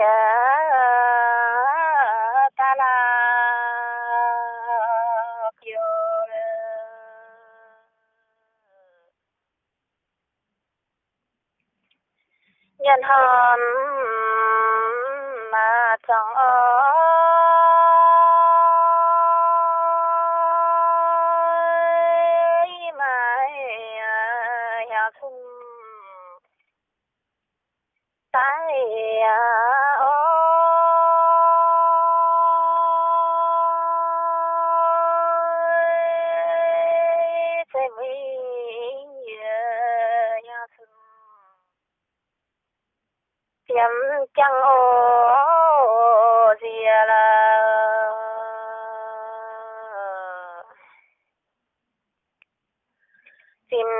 À, à, nhân hơn mà chẳng ơi yam chang o zia la sim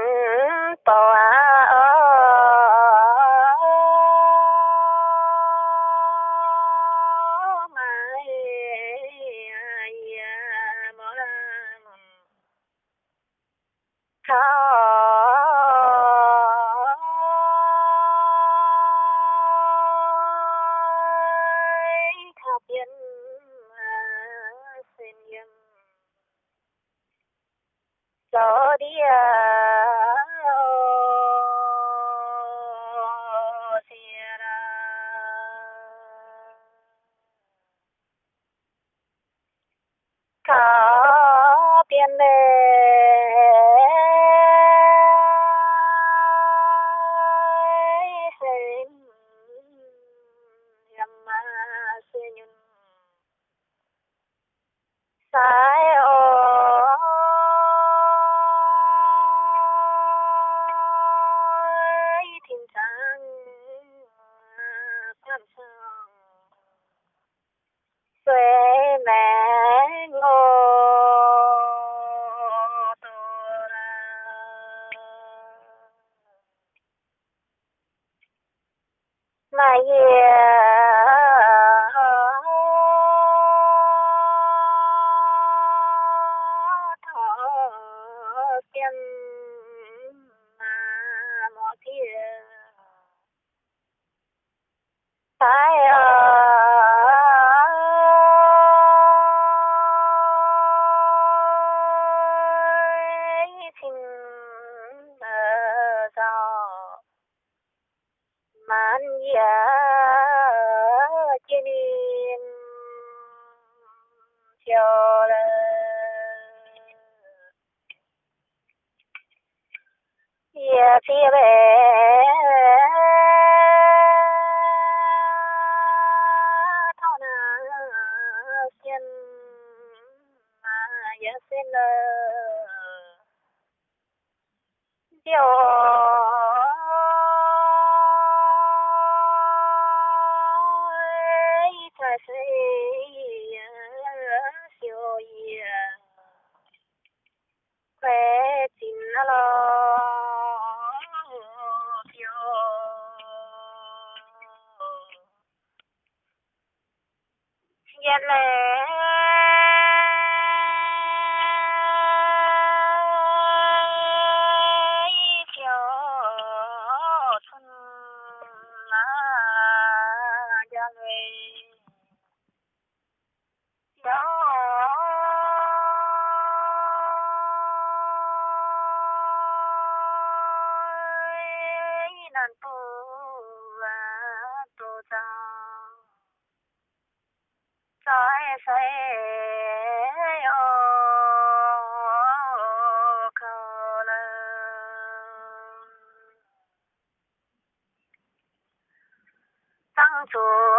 to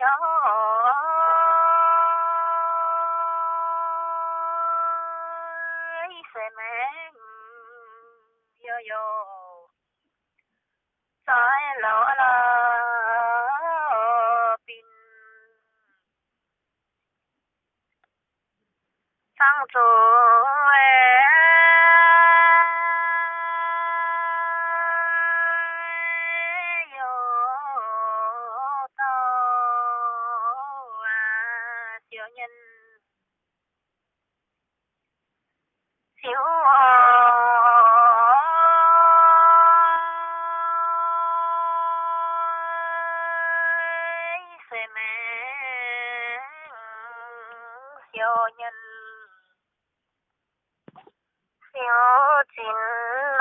Trời se me yo yo sai lỡ là pin. Sang rồi. চিহ্ন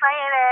翻译嘞。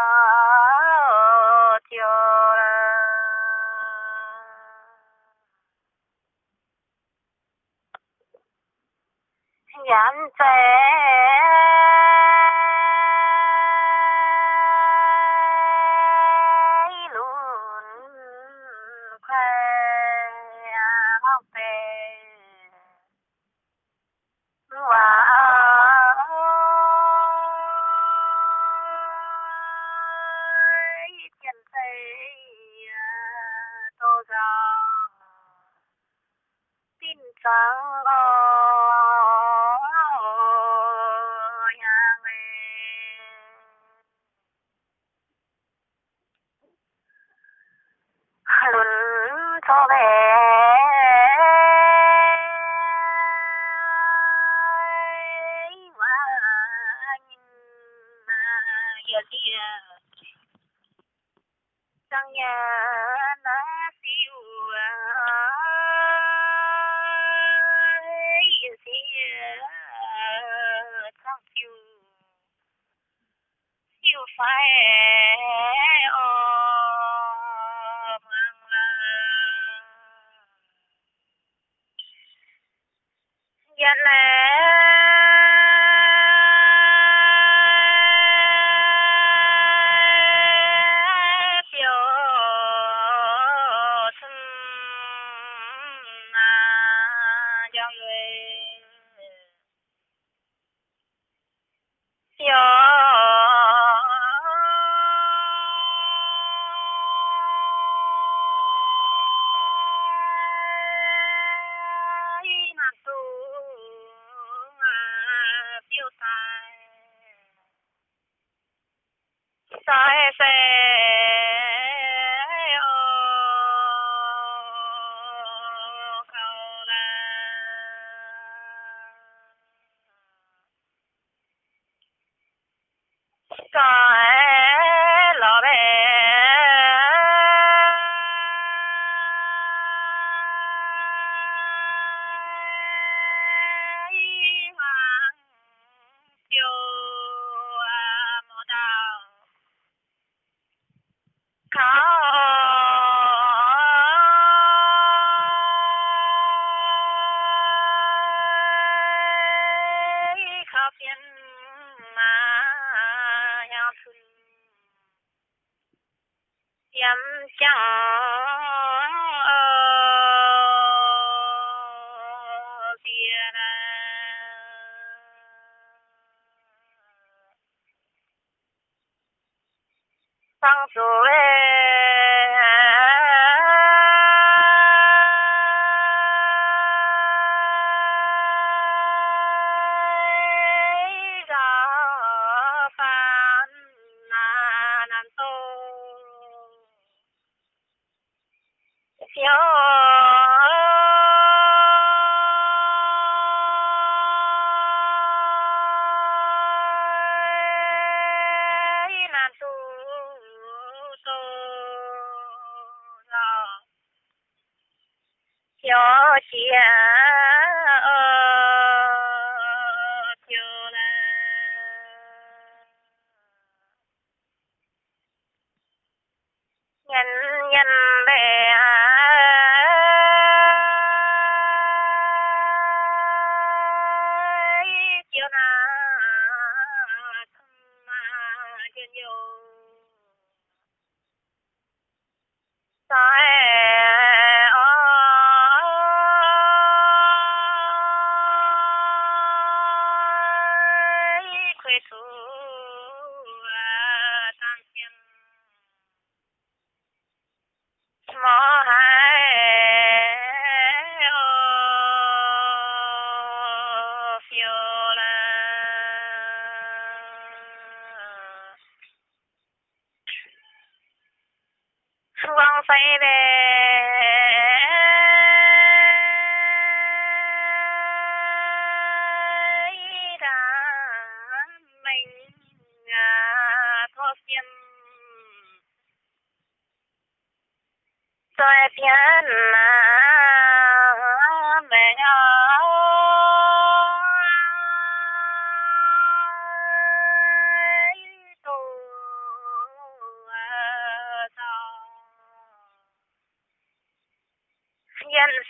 uh,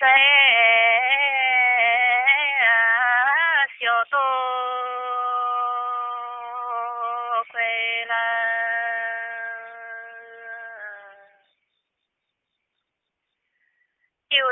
nhân sẽ siêu tu quê la tiêu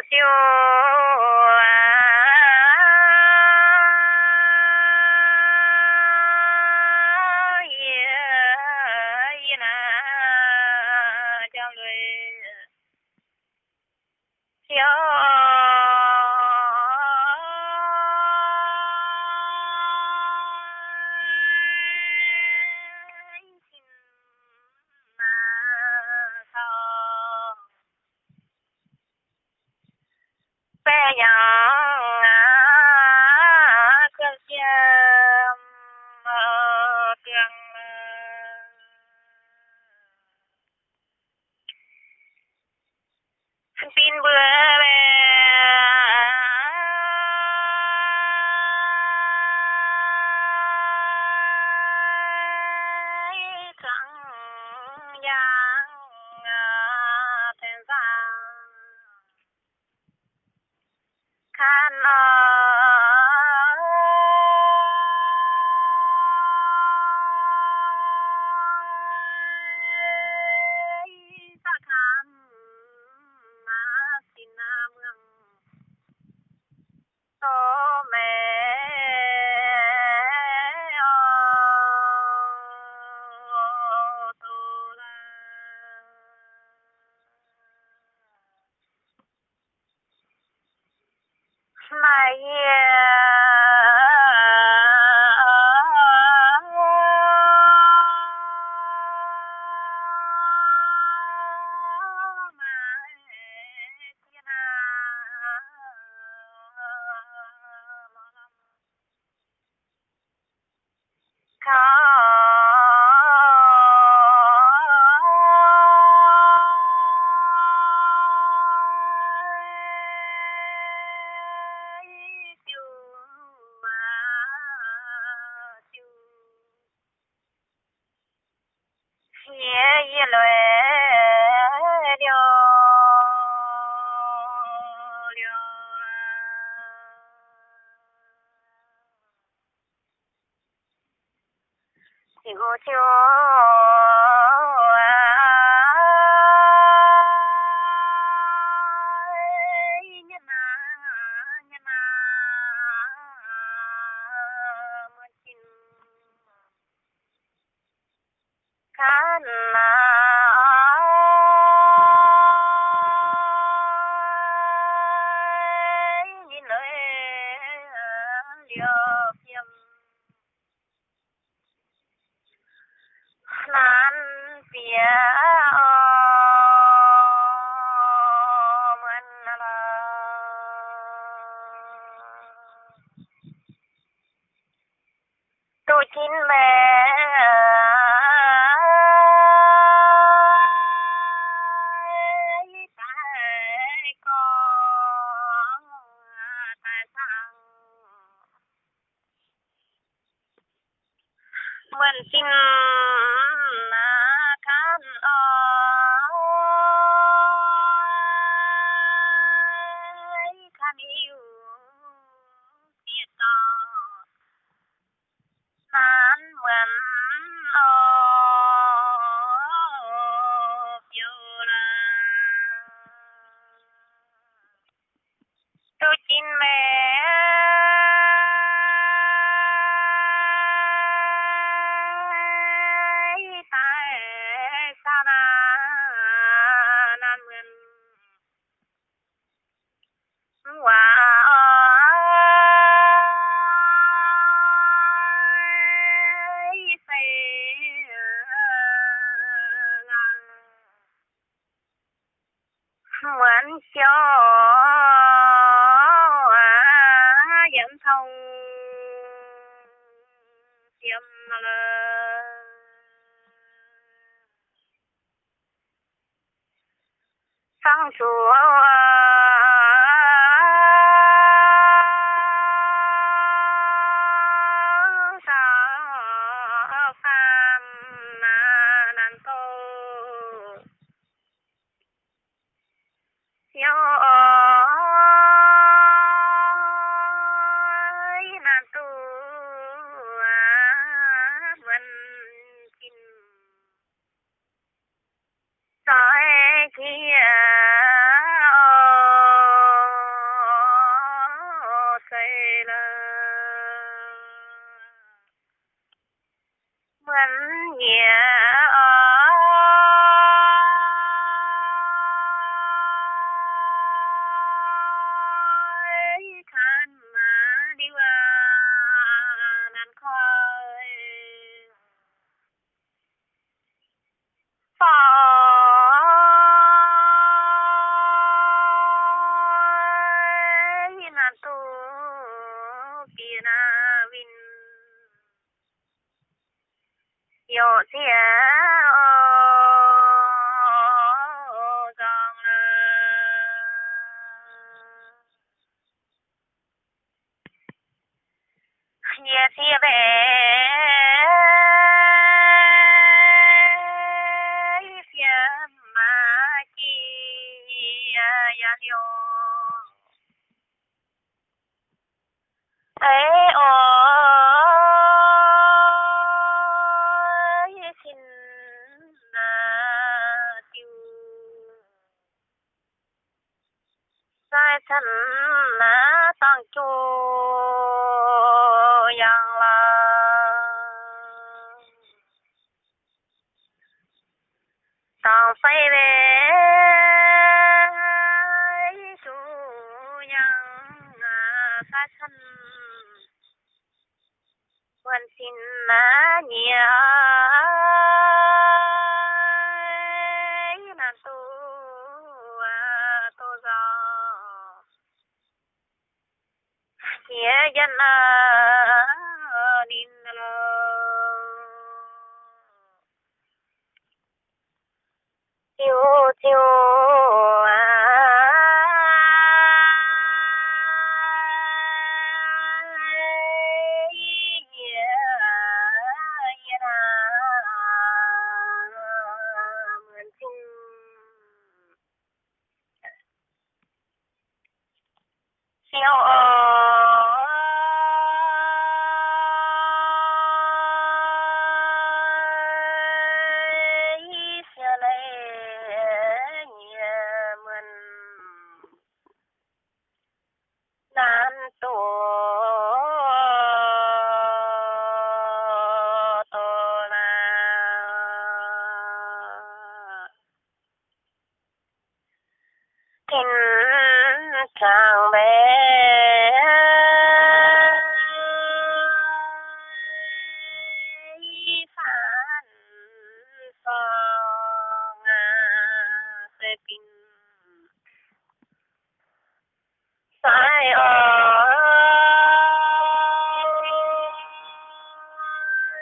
夜已来了，了。请我请。King yo tăng về chú nhân xa thân quan xin má nhiều Nàng tu à, tu do. Nghĩa dân nín à, chiều chiều à. siêu ơi